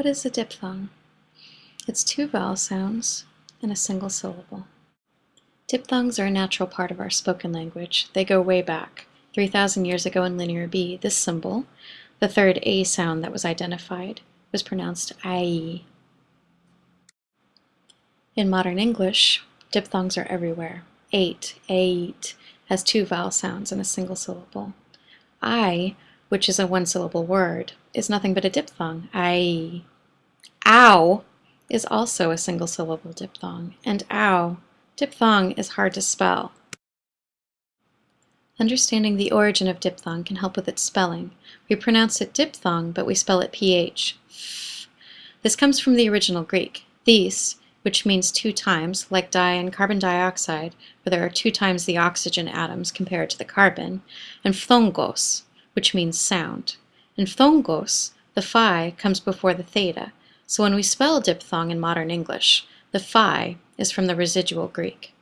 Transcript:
What is a diphthong? It's two vowel sounds in a single syllable. Diphthongs are a natural part of our spoken language. They go way back. 3,000 years ago in Linear B, this symbol, the third A sound that was identified, was pronounced I. In modern English, diphthongs are everywhere. Ate, ate, has two vowel sounds in a single syllable. I, which is a one-syllable word, is nothing but a diphthong. I. Ow is also a single-syllable diphthong, and ow, diphthong is hard to spell. Understanding the origin of diphthong can help with its spelling. We pronounce it diphthong, but we spell it ph. This comes from the original Greek. These, which means two times, like di and carbon dioxide, where there are two times the oxygen atoms compared to the carbon, and phthongos, which means sound. In phthongos, the phi comes before the theta, so when we spell diphthong in modern English, the phi is from the residual Greek.